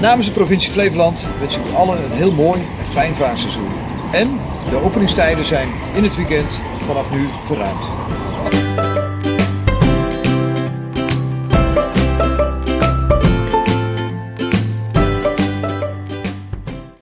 Namens de provincie Flevoland wens ik u allen een heel mooi en fijn vaarseizoen. En de openingstijden zijn in het weekend vanaf nu verruimd.